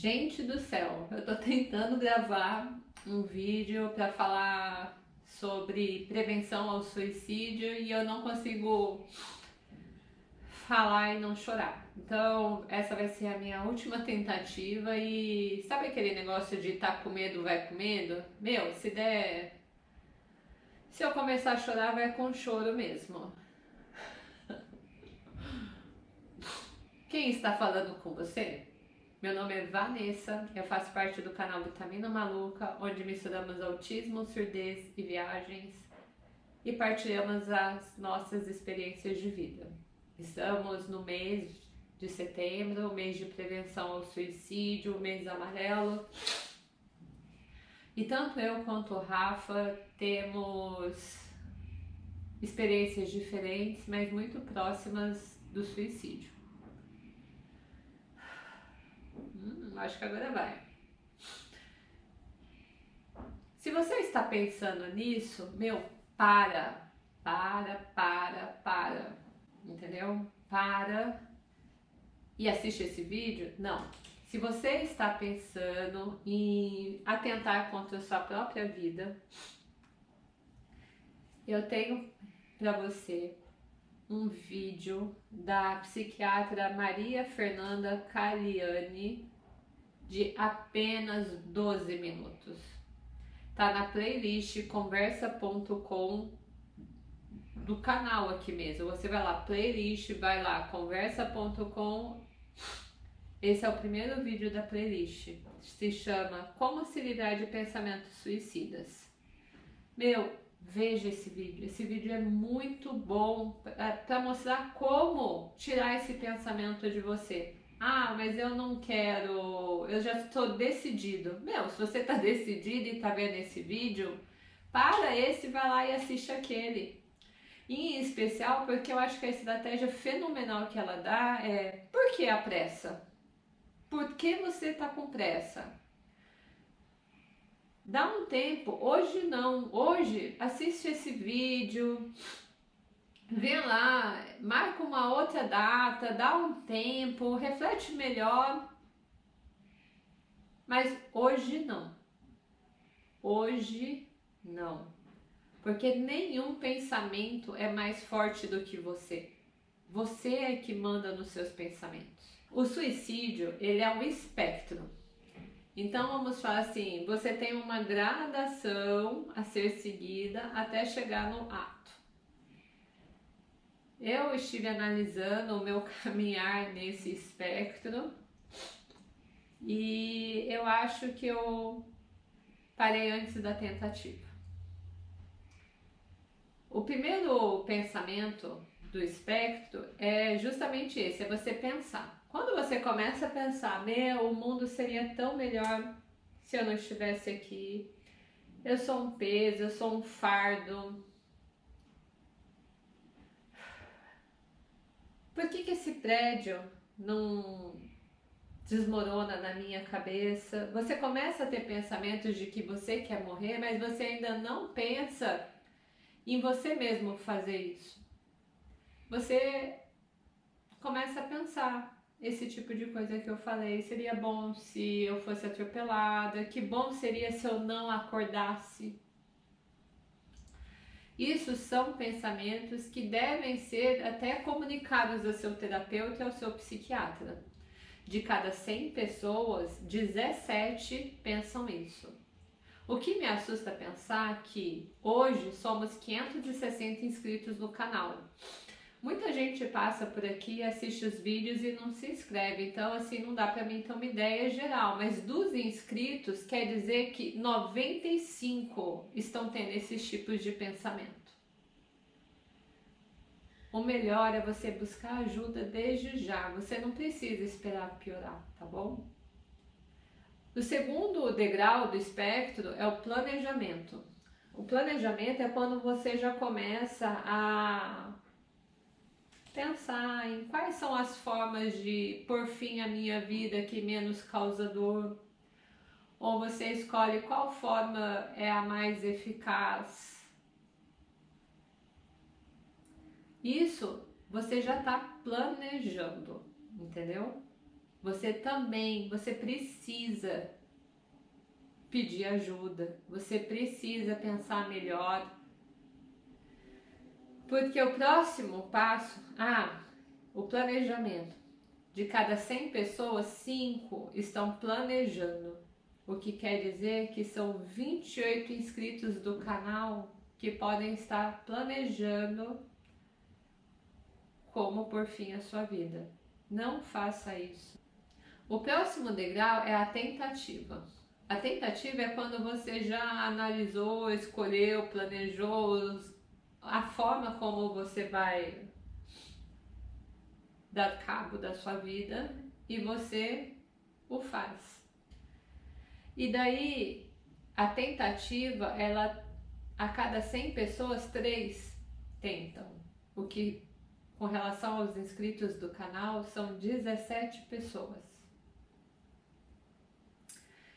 Gente do céu, eu tô tentando gravar um vídeo para falar sobre prevenção ao suicídio e eu não consigo falar e não chorar. Então, essa vai ser a minha última tentativa e sabe aquele negócio de tá com medo, vai com medo? Meu, se der... Se eu começar a chorar, vai com choro mesmo. Quem está falando com você? Meu nome é Vanessa, eu faço parte do canal Vitamina Maluca, onde misturamos autismo, surdez e viagens e partilhamos as nossas experiências de vida. Estamos no mês de setembro, mês de prevenção ao suicídio, mês amarelo. E tanto eu quanto o Rafa temos experiências diferentes, mas muito próximas do suicídio. Acho que agora vai. Se você está pensando nisso, meu, para, para, para, para, entendeu? Para e assiste esse vídeo? Não. Se você está pensando em atentar contra a sua própria vida, eu tenho para você um vídeo da psiquiatra Maria Fernanda Caliani de apenas 12 minutos. Tá na playlist conversa.com do canal aqui mesmo. Você vai lá, playlist, vai lá, conversa.com. Esse é o primeiro vídeo da playlist. Se chama Como se livrar de pensamentos suicidas. Meu, veja esse vídeo. Esse vídeo é muito bom para mostrar como tirar esse pensamento de você. Ah, mas eu não quero, eu já estou decidido. Meu, se você está decidido e está vendo esse vídeo, para esse, vai lá e assiste aquele. Em especial porque eu acho que a estratégia fenomenal que ela dá é por que a pressa? Por que você está com pressa? Dá um tempo, hoje não, hoje assiste esse vídeo, vê lá, marca uma outra data, dá um tempo, reflete melhor. Mas hoje não. Hoje não. Porque nenhum pensamento é mais forte do que você. Você é que manda nos seus pensamentos. O suicídio, ele é um espectro. Então vamos falar assim, você tem uma gradação a ser seguida até chegar no ato. Eu estive analisando o meu caminhar nesse espectro e eu acho que eu parei antes da tentativa. O primeiro pensamento do espectro é justamente esse, é você pensar. Quando você começa a pensar, meu, o mundo seria tão melhor se eu não estivesse aqui, eu sou um peso, eu sou um fardo, por que, que esse prédio não desmorona na minha cabeça? Você começa a ter pensamentos de que você quer morrer, mas você ainda não pensa em você mesmo fazer isso. Você começa a pensar esse tipo de coisa que eu falei, seria bom se eu fosse atropelada, que bom seria se eu não acordasse isso são pensamentos que devem ser até comunicados ao seu terapeuta e ao seu psiquiatra. De cada 100 pessoas, 17 pensam isso. O que me assusta pensar é que hoje somos 560 inscritos no canal. Muita gente passa por aqui, assiste os vídeos e não se inscreve, então assim não dá para mim ter uma ideia geral, mas dos inscritos quer dizer que 95 estão tendo esses tipos de pensamento. O melhor é você buscar ajuda desde já, você não precisa esperar piorar, tá bom? O segundo degrau do espectro é o planejamento. O planejamento é quando você já começa a pensar em quais são as formas de pôr fim à minha vida que menos causa dor, ou você escolhe qual forma é a mais eficaz. Isso você já está planejando, entendeu? você também, você precisa pedir ajuda, você precisa pensar melhor. Porque o próximo passo, ah, o planejamento. De cada 100 pessoas, 5 estão planejando. O que quer dizer que são 28 inscritos do canal que podem estar planejando como por fim a sua vida. Não faça isso. O próximo degrau é a tentativa. A tentativa é quando você já analisou, escolheu, planejou a forma como você vai dar cabo da sua vida e você o faz. E daí a tentativa, ela a cada 100 pessoas, três tentam. O que com relação aos inscritos do canal são 17 pessoas.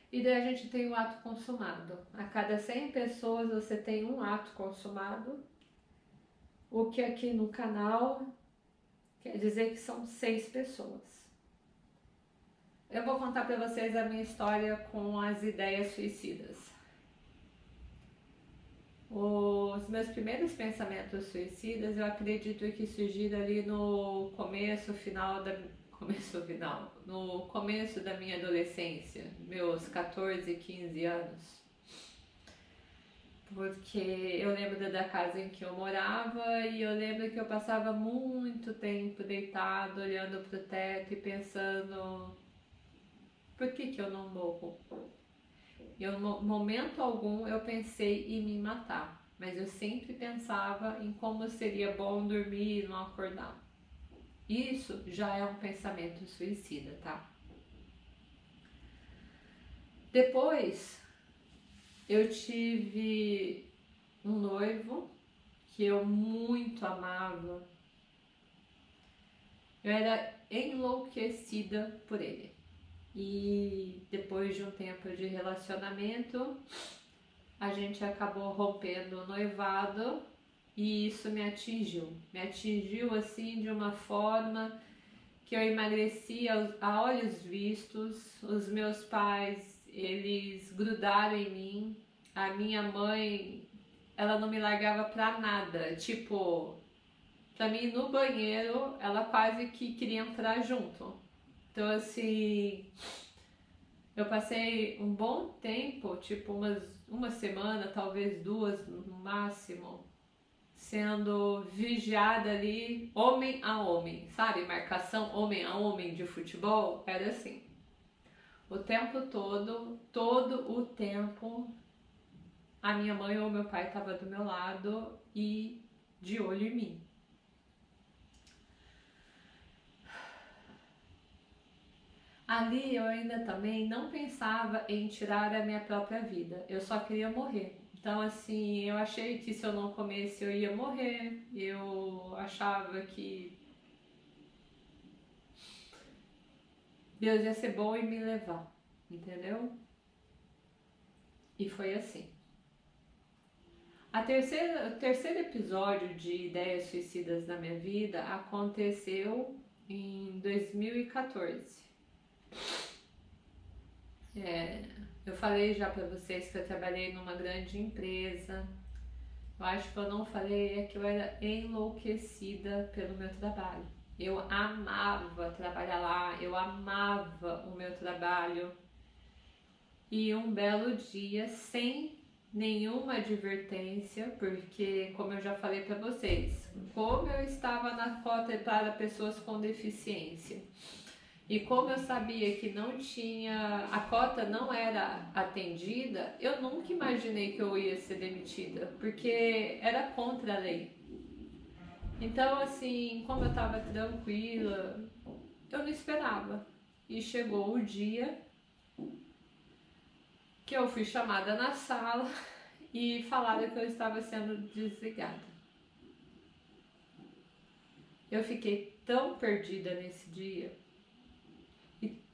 E daí a gente tem o ato consumado. A cada 100 pessoas você tem um ato consumado, o que aqui no canal quer dizer que são seis pessoas. Eu vou contar para vocês a minha história com as ideias suicidas. Os meus primeiros pensamentos suicidas, eu acredito que surgiram ali no começo, final da começo final, no começo da minha adolescência, meus 14, 15 anos. Porque eu lembro da casa em que eu morava e eu lembro que eu passava muito tempo deitado, olhando para o teto e pensando: por que, que eu não morro? Em momento algum eu pensei em me matar, mas eu sempre pensava em como seria bom dormir e não acordar. Isso já é um pensamento suicida, tá? Depois, eu tive um noivo que eu muito amava. Eu era enlouquecida por ele. E depois de um tempo de relacionamento, a gente acabou rompendo o noivado e isso me atingiu. Me atingiu assim de uma forma que eu emagreci a olhos vistos. Os meus pais, eles grudaram em mim. A minha mãe, ela não me largava pra nada. Tipo, pra mim no banheiro, ela quase que queria entrar junto. Então assim, eu passei um bom tempo, tipo umas uma semana, talvez duas no máximo, sendo vigiada ali, homem a homem, sabe? Marcação homem a homem de futebol era assim. O tempo todo, todo o tempo, a minha mãe ou meu pai estava do meu lado e de olho em mim. Ali eu ainda também não pensava em tirar a minha própria vida, eu só queria morrer. Então, assim, eu achei que se eu não comesse eu ia morrer. Eu achava que Deus ia ser bom e me levar, entendeu? E foi assim. A terceira, o terceiro episódio de Ideias Suicidas da minha vida aconteceu em 2014. É, eu falei já para vocês que eu trabalhei numa grande empresa. Eu acho que eu não falei é que eu era enlouquecida pelo meu trabalho. Eu amava trabalhar lá, eu amava o meu trabalho. E um belo dia, sem nenhuma advertência, porque, como eu já falei para vocês, como eu estava na cota para pessoas com deficiência e como eu sabia que não tinha, a cota não era atendida, eu nunca imaginei que eu ia ser demitida, porque era contra a lei. Então, assim, como eu estava tranquila, eu não esperava. E chegou o dia que eu fui chamada na sala e falaram que eu estava sendo desligada. Eu fiquei tão perdida nesse dia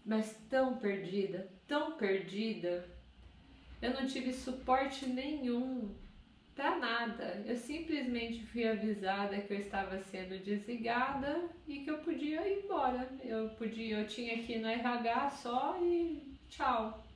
mas tão perdida, tão perdida. Eu não tive suporte nenhum para nada. Eu simplesmente fui avisada que eu estava sendo desligada e que eu podia ir embora. Eu podia, eu tinha ir no RH só e tchau.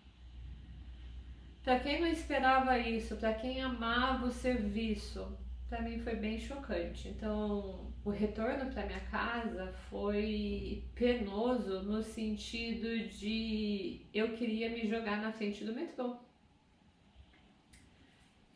Para quem não esperava isso, para quem amava o serviço, para mim foi bem chocante. Então, o retorno para minha casa foi penoso no sentido de eu queria me jogar na frente do metrô.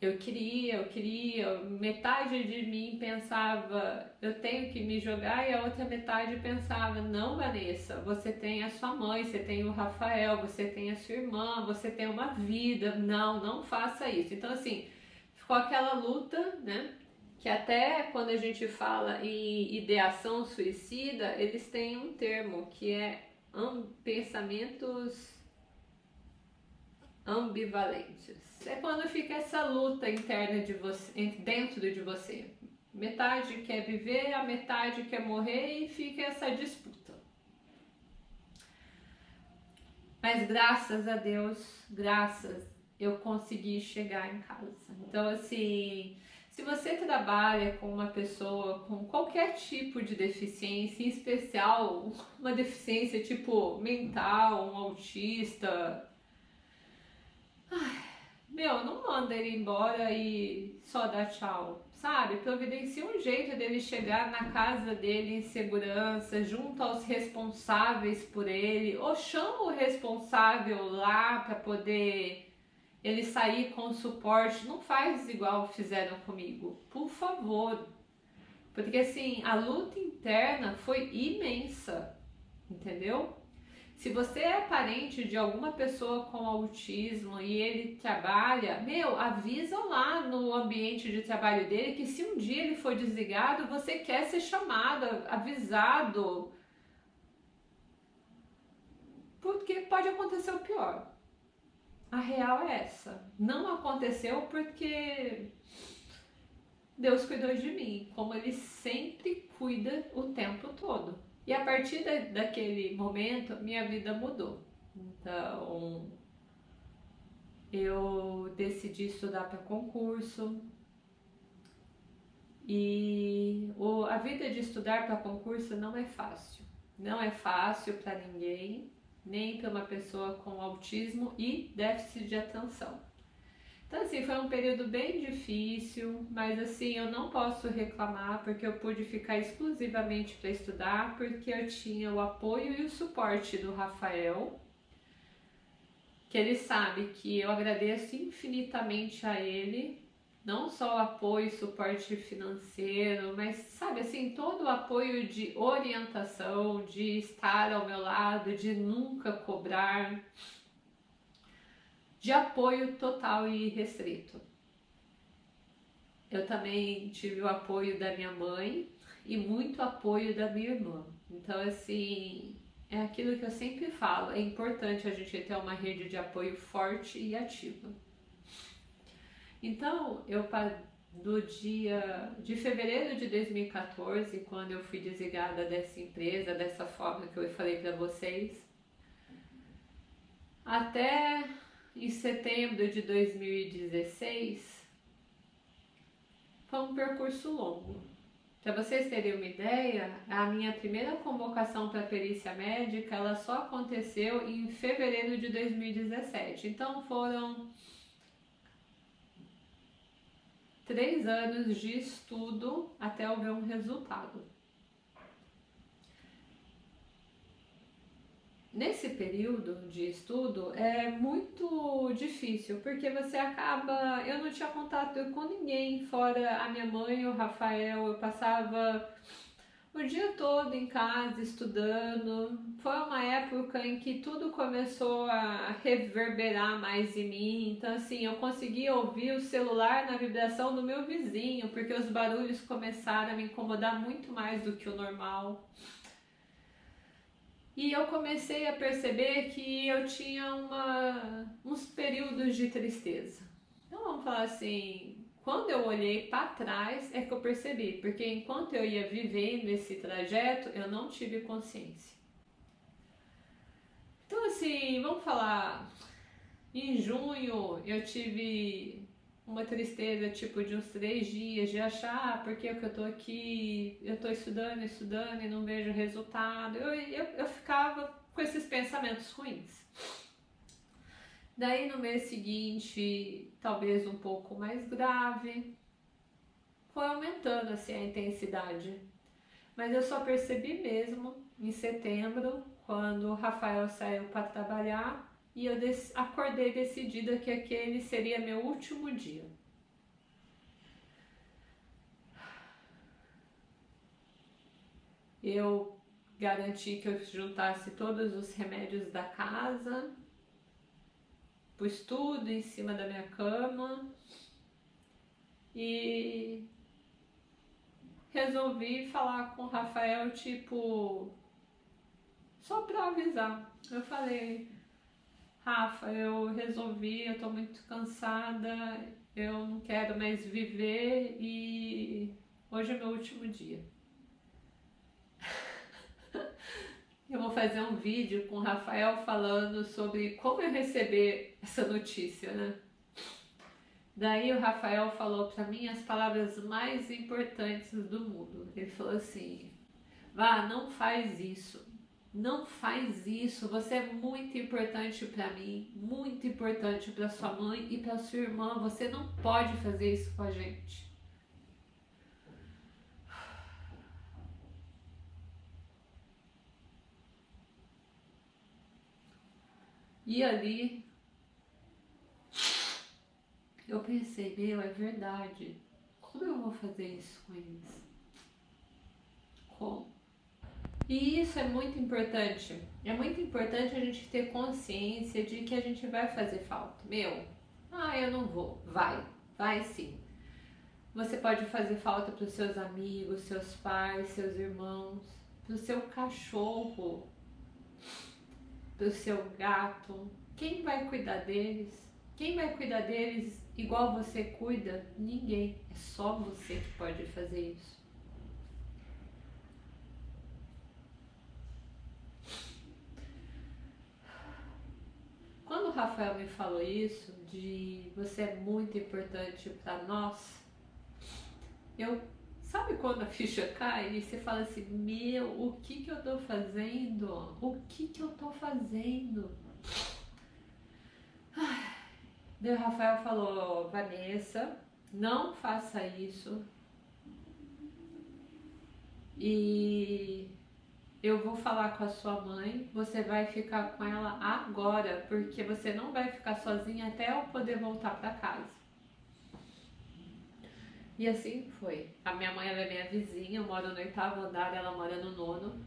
Eu queria, eu queria, metade de mim pensava, eu tenho que me jogar, e a outra metade pensava, não, Vanessa, você tem a sua mãe, você tem o Rafael, você tem a sua irmã, você tem uma vida, não, não faça isso. Então, assim, ficou aquela luta, né? que até quando a gente fala em ideação suicida, eles têm um termo que é pensamentos ambivalentes. É quando fica essa luta interna de você, dentro de você. Metade quer viver, a metade quer morrer e fica essa disputa. Mas graças a Deus, graças, eu consegui chegar em casa. Então assim, se você trabalha com uma pessoa com qualquer tipo de deficiência, em especial uma deficiência tipo mental, um autista, ai, meu, não manda ele embora e só dá tchau, sabe? Providencia um jeito dele chegar na casa dele em segurança, junto aos responsáveis por ele, ou chama o responsável lá para poder ele sair com suporte, não faz igual fizeram comigo, por favor. Porque assim, a luta interna foi imensa, entendeu? Se você é parente de alguma pessoa com autismo e ele trabalha, meu, avisa lá no ambiente de trabalho dele que se um dia ele for desligado, você quer ser chamado, avisado. Porque pode acontecer o pior. A real é essa. Não aconteceu porque Deus cuidou de mim, como Ele sempre cuida o tempo todo. E a partir da, daquele momento, minha vida mudou. Então, eu decidi estudar para concurso. E o, a vida de estudar para concurso não é fácil. Não é fácil para ninguém nem para uma pessoa com autismo e déficit de atenção. Então, assim, foi um período bem difícil, mas assim, eu não posso reclamar porque eu pude ficar exclusivamente para estudar, porque eu tinha o apoio e o suporte do Rafael, que ele sabe que eu agradeço infinitamente a ele não só o apoio e suporte financeiro, mas sabe assim, todo o apoio de orientação, de estar ao meu lado, de nunca cobrar, de apoio total e restrito. Eu também tive o apoio da minha mãe e muito apoio da minha irmã. Então, assim, é aquilo que eu sempre falo: é importante a gente ter uma rede de apoio forte e ativa. Então, eu do dia de fevereiro de 2014, quando eu fui desligada dessa empresa, dessa forma que eu falei para vocês, até em setembro de 2016, foi um percurso longo. Para vocês terem uma ideia, a minha primeira convocação para perícia médica, ela só aconteceu em fevereiro de 2017. Então foram três anos de estudo até eu ver um resultado. Nesse período de estudo é muito difícil, porque você acaba. Eu não tinha contato com ninguém, fora a minha mãe o Rafael. Eu passava o dia todo em casa estudando. Foi uma época em que tudo começou a reverberar mais em mim. Então, assim, eu conseguia ouvir o celular na vibração do meu vizinho, porque os barulhos começaram a me incomodar muito mais do que o normal. E eu comecei a perceber que eu tinha uma, uns períodos de tristeza. Então, vamos falar assim, quando eu olhei para trás é que eu percebi, porque enquanto eu ia vivendo esse trajeto, eu não tive consciência. Então, assim, vamos falar. Em junho eu tive uma tristeza tipo de uns três dias, de achar ah, por que eu tô aqui, eu tô estudando, estudando e não vejo resultado. Eu, eu, eu ficava com esses pensamentos ruins. Daí no mês seguinte, talvez um pouco mais grave, foi aumentando assim a intensidade. Mas eu só percebi mesmo em setembro, quando o Rafael saiu para trabalhar e eu acordei decidida que aquele seria meu último dia. Eu garanti que eu juntasse todos os remédios da casa, pus tudo em cima da minha cama e resolvi falar com o Rafael, tipo, só pra avisar. Eu falei, Rafa, eu resolvi, eu tô muito cansada, eu não quero mais viver e hoje é meu último dia. Eu vou fazer um vídeo com o Rafael falando sobre como eu receber essa notícia, né? Daí o Rafael falou para mim as palavras mais importantes do mundo. Ele falou assim: Vá, não faz isso. Não faz isso, você é muito importante para mim, muito importante para sua mãe e para sua irmã. Você não pode fazer isso com a gente. E ali eu pensei, meu, é verdade. Como eu vou fazer isso com eles? Como? E isso é muito importante. É muito importante a gente ter consciência de que a gente vai fazer falta. Meu, ah, eu não vou. Vai, vai sim. Você pode fazer falta para os seus amigos, seus pais, seus irmãos, para o seu cachorro, para o seu gato. Quem vai cuidar deles? Quem vai cuidar deles igual você cuida? Ninguém. É só você que pode fazer isso. Quando o Rafael me falou isso, de você é muito importante para nós, eu sabe quando a ficha cai e você fala assim, meu, o que que eu tô fazendo? O que que eu tô fazendo? Daí o Rafael falou, Vanessa, não faça isso. E eu vou falar com a sua mãe, você vai ficar com ela agora, porque você não vai ficar sozinha até eu poder voltar para casa. E assim foi. A minha mãe é minha vizinha, eu moro no oitavo andar, ela mora no nono.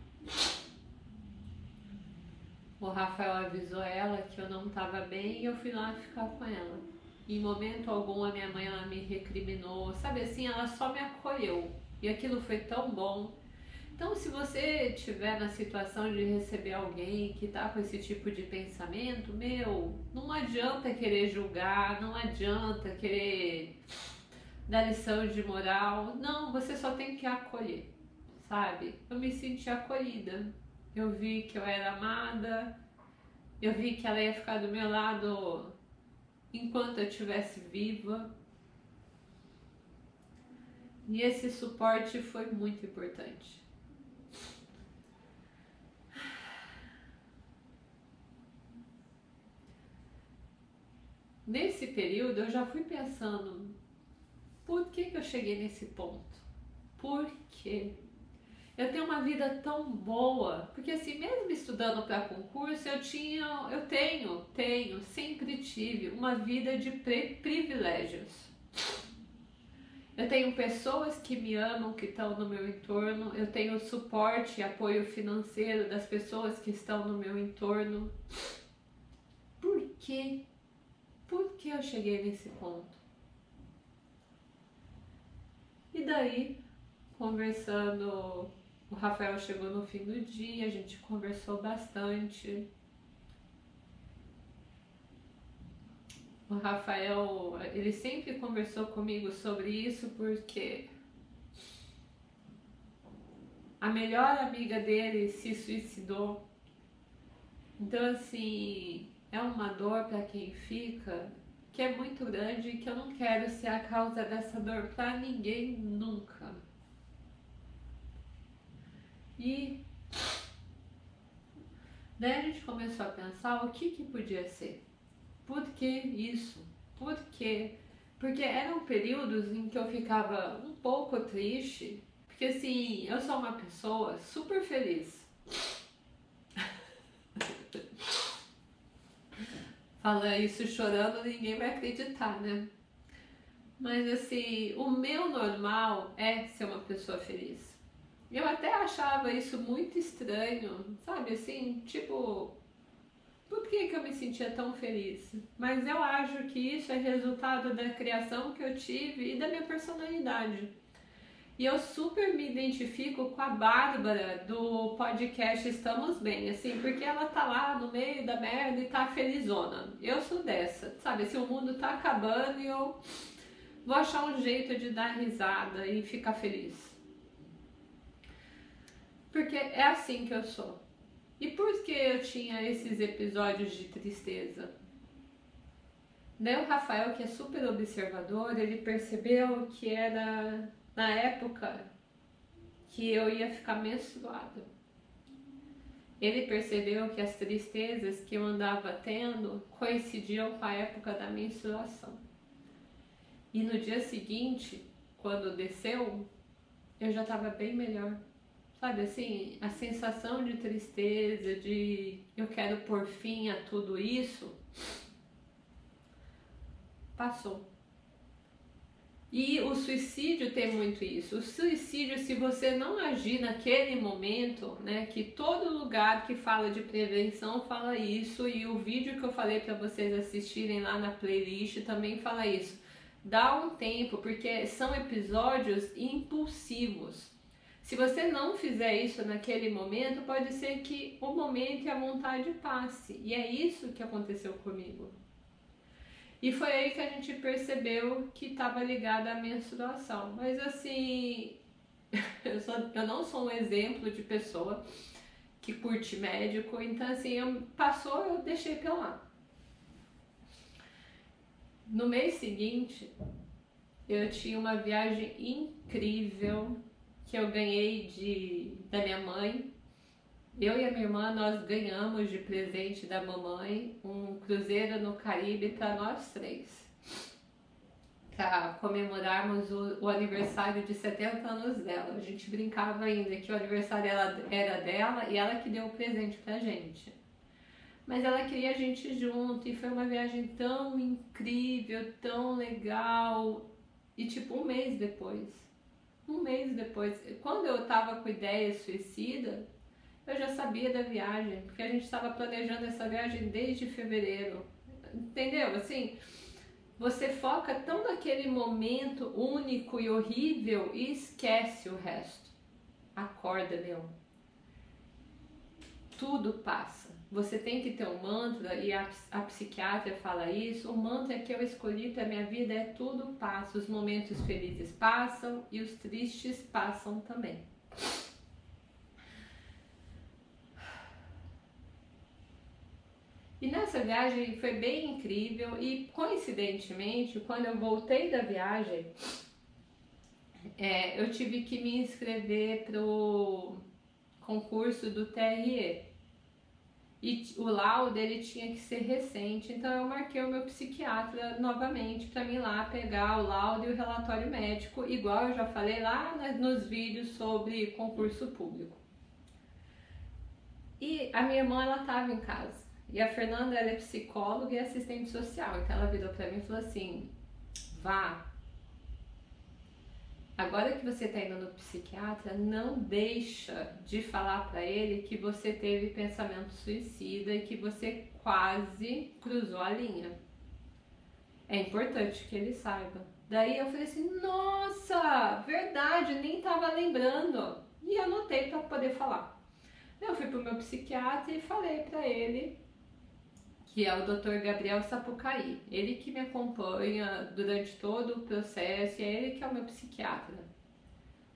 O Rafael avisou ela que eu não estava bem e eu fui lá ficar com ela. Em momento algum a minha mãe ela me recriminou, sabe assim, ela só me acolheu. E aquilo foi tão bom então, se você estiver na situação de receber alguém que está com esse tipo de pensamento, meu, não adianta querer julgar, não adianta querer dar lição de moral. Não, você só tem que acolher, sabe? Eu me senti acolhida. Eu vi que eu era amada, eu vi que ela ia ficar do meu lado enquanto eu estivesse viva. E esse suporte foi muito importante. Nesse período eu já fui pensando, por que, que eu cheguei nesse ponto? Por quê? Eu tenho uma vida tão boa, porque assim, mesmo estudando para concurso, eu tinha, eu tenho, tenho, sempre tive uma vida de privilégios. Eu tenho pessoas que me amam, que estão no meu entorno, eu tenho suporte e apoio financeiro das pessoas que estão no meu entorno. Por que por que eu cheguei nesse ponto? E daí, conversando, o Rafael chegou no fim do dia, a gente conversou bastante. O Rafael, ele sempre conversou comigo sobre isso porque a melhor amiga dele se suicidou. Então, assim, é uma dor para quem fica que é muito grande e que eu não quero ser a causa dessa dor para ninguém nunca. E daí a gente começou a pensar o que que podia ser. Por que isso? Por quê? Porque eram períodos em que eu ficava um pouco triste, porque assim, eu sou uma pessoa super feliz. Fala isso chorando, ninguém vai acreditar, né? Mas assim, o meu normal é ser uma pessoa feliz. Eu até achava isso muito estranho, sabe assim, tipo, por que, que eu me sentia tão feliz? Mas eu acho que isso é resultado da criação que eu tive e da minha personalidade. E eu super me identifico com a Bárbara do podcast Estamos Bem, assim, porque ela tá lá no meio da merda e tá felizona. Eu sou dessa, sabe? Se o mundo tá acabando e eu vou achar um jeito de dar risada e ficar feliz. Porque é assim que eu sou. E por que eu tinha esses episódios de tristeza? Daí o Rafael, que é super observador, ele percebeu que era na época que eu ia ficar menstruada. Ele percebeu que as tristezas que eu andava tendo coincidiam com a época da menstruação. E no dia seguinte, quando desceu, eu já estava bem melhor. Sabe assim, a sensação de tristeza, de eu quero pôr fim a tudo isso, passou. E o suicídio tem muito isso. O suicídio, se você não agir naquele momento, né, que todo lugar que fala de prevenção fala isso, e o vídeo que eu falei para vocês assistirem lá na playlist também fala isso. Dá um tempo, porque são episódios impulsivos. Se você não fizer isso naquele momento, pode ser que o momento e a vontade passe. E é isso que aconteceu comigo. E foi aí que a gente percebeu que estava ligada à menstruação. Mas assim, eu, sou, eu não sou um exemplo de pessoa que curte médico, então assim, eu, passou, eu deixei pra lá. No mês seguinte, eu tinha uma viagem incrível que eu ganhei de, da minha mãe. Eu e a minha irmã, nós ganhamos de presente da mamãe um cruzeiro no Caribe para nós três. Para comemorarmos o, o, aniversário de 70 anos dela. A gente brincava ainda que o aniversário era, era dela e ela que deu o presente pra gente. Mas ela queria a gente junto e foi uma viagem tão incrível, tão legal. E tipo, um mês depois, um mês depois, quando eu tava com ideia suicida, eu já sabia da viagem, porque a gente estava planejando essa viagem desde fevereiro. Entendeu? Assim, você foca tão naquele momento único e horrível e esquece o resto. Acorda, Leão. Tudo passa. Você tem que ter um mantra, e a, a psiquiatra fala isso. O mantra que eu escolhi para minha vida é tudo passa. Os momentos felizes passam e os tristes passam também. E nessa viagem foi bem incrível. E coincidentemente, quando eu voltei da viagem, é, eu tive que me inscrever pro concurso do TRE e. O laudo dele tinha que ser recente, então eu marquei o meu psiquiatra novamente para mim lá pegar o laudo e o relatório médico, igual eu já falei lá nos vídeos sobre concurso público. E a minha irmã ela estava em casa e a Fernanda ela é psicóloga e assistente social, então ela virou para mim e falou assim: vá, Agora que você está indo no psiquiatra, não deixa de falar para ele que você teve pensamento suicida e que você quase cruzou a linha. É importante que ele saiba. Daí eu falei assim: nossa, verdade, nem estava lembrando. E anotei para poder falar. Eu fui pro meu psiquiatra e falei para ele que é o Dr. Gabriel Sapucaí. Ele que me acompanha durante todo o processo e é ele que é o meu psiquiatra.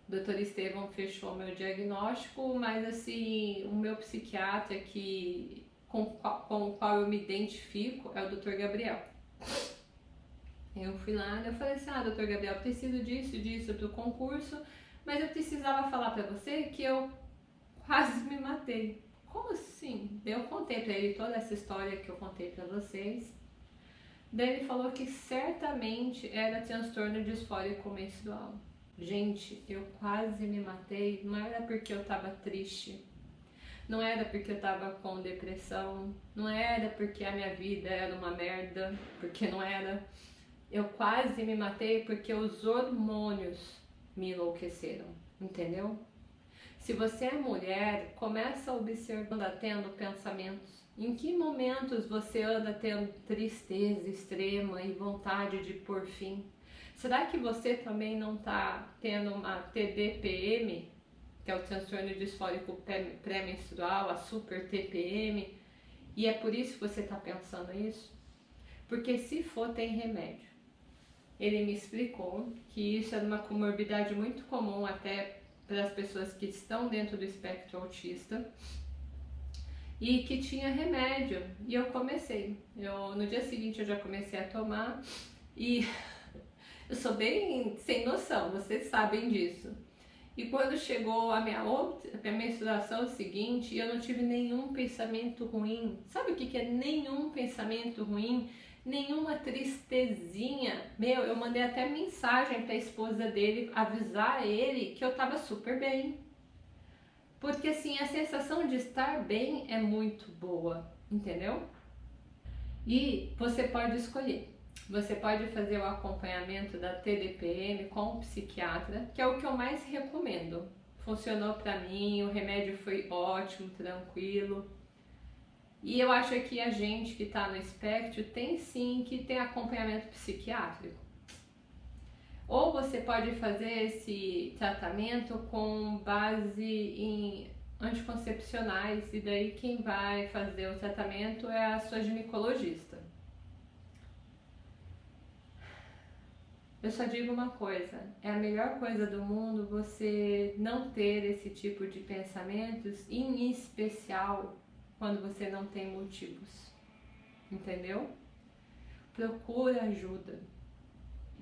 O Dr. Estevão fechou meu diagnóstico, mas assim, o meu psiquiatra que com, com o qual eu me identifico é o Dr. Gabriel. Eu fui lá e eu falei assim, ah, doutor Gabriel, preciso disso, disso pro concurso, mas eu precisava falar para você que eu quase me matei. Como assim? Eu contei para ele toda essa história que eu contei para vocês. Daí ele falou que certamente era transtorno disfórico menstrual. Gente, eu quase me matei, não era porque eu tava triste, não era porque eu tava com depressão, não era porque a minha vida era uma merda, porque não era. Eu quase me matei porque os hormônios me enlouqueceram, entendeu? Se você é mulher, começa observando, tendo pensamentos. Em que momentos você anda tendo tristeza extrema e vontade de por fim? Será que você também não está tendo uma TDPM, que é o transtorno disfórico pré-menstrual, a super TPM, e é por isso que você está pensando isso? Porque se for, tem remédio. Ele me explicou que isso é uma comorbidade muito comum até para as pessoas que estão dentro do espectro autista e que tinha remédio. E eu comecei. Eu, no dia seguinte eu já comecei a tomar e eu sou bem sem noção, vocês sabem disso. E quando chegou a minha, outra, a minha menstruação seguinte, eu não tive nenhum pensamento ruim. Sabe o que, que é nenhum pensamento ruim? Nenhuma tristezinha. Meu, eu mandei até mensagem para a esposa dele avisar ele que eu tava super bem. Porque assim, a sensação de estar bem é muito boa, entendeu? E você pode escolher. Você pode fazer o acompanhamento da TDPM com o psiquiatra, que é o que eu mais recomendo. Funcionou para mim, o remédio foi ótimo, tranquilo. E eu acho que a gente que está no espectro tem sim que ter acompanhamento psiquiátrico. Ou você pode fazer esse tratamento com base em anticoncepcionais e daí quem vai fazer o tratamento é a sua ginecologista. Eu só digo uma coisa, é a melhor coisa do mundo você não ter esse tipo de pensamentos, em especial quando você não tem motivos. Entendeu? Procura ajuda.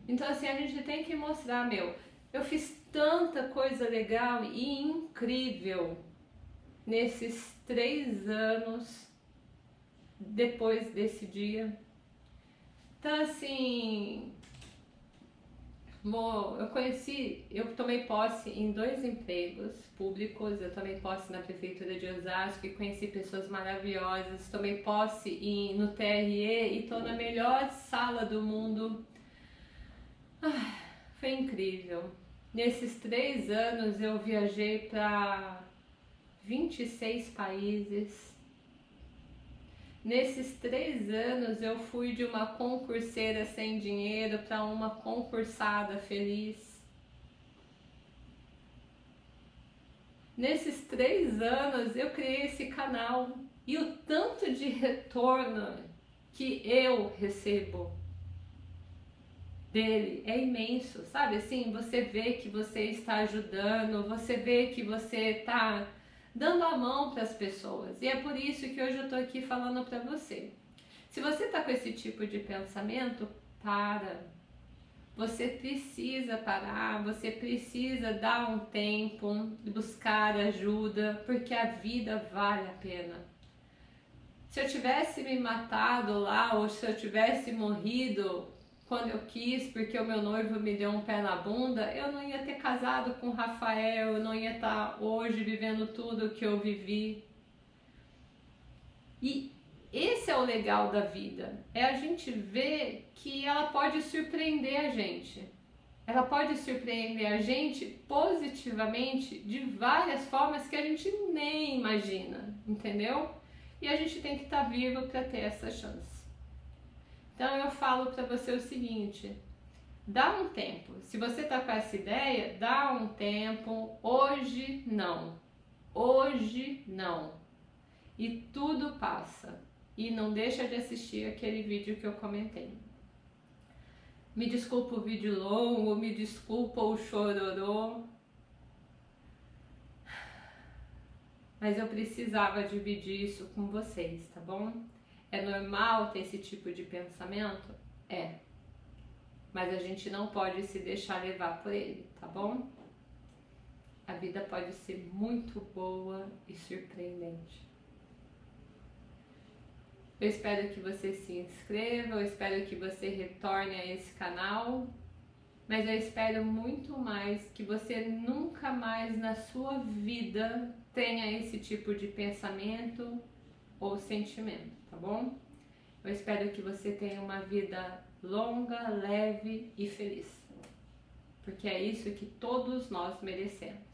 Então assim, a gente tem que mostrar, meu, eu fiz tanta coisa legal e incrível nesses três anos depois desse dia. Então assim, eu conheci, eu tomei posse em dois empregos públicos, eu tomei posse na prefeitura de Osasco e conheci pessoas maravilhosas, tomei posse em, no TRE e estou na melhor sala do mundo. Ah, foi incrível. Nesses três anos eu viajei para 26 países, Nesses três anos eu fui de uma concurseira sem dinheiro para uma concursada feliz. Nesses três anos eu criei esse canal e o tanto de retorno que eu recebo dele é imenso, sabe? Assim, você vê que você está ajudando, você vê que você está dando a mão para as pessoas. E é por isso que hoje eu estou aqui falando para você. Se você está com esse tipo de pensamento, para. Você precisa parar, você precisa dar um tempo, buscar ajuda, porque a vida vale a pena. Se eu tivesse me matado lá, ou se eu tivesse morrido quando eu quis, porque o meu noivo me deu um pé na bunda, eu não ia ter casado com o Rafael, eu não ia estar hoje vivendo tudo que eu vivi. E esse é o legal da vida, é a gente ver que ela pode surpreender a gente. Ela pode surpreender a gente positivamente de várias formas que a gente nem imagina, entendeu? E a gente tem que estar vivo para ter essa chance. Então eu falo para você o seguinte: dá um tempo. Se você tá com essa ideia, dá um tempo. Hoje não. Hoje não. E tudo passa. E não deixa de assistir aquele vídeo que eu comentei. Me desculpa o vídeo longo, me desculpa o chororô. Mas eu precisava dividir isso com vocês, tá bom? É normal ter esse tipo de pensamento? É. mas a gente não pode se deixar levar por ele, tá bom? A vida pode ser muito boa e surpreendente. Eu espero que você se inscreva, eu espero que você retorne a esse canal, mas eu espero muito mais que você nunca mais na sua vida tenha esse tipo de pensamento ou sentimento, tá bom? Eu espero que você tenha uma vida longa, leve e feliz, porque é isso que todos nós merecemos.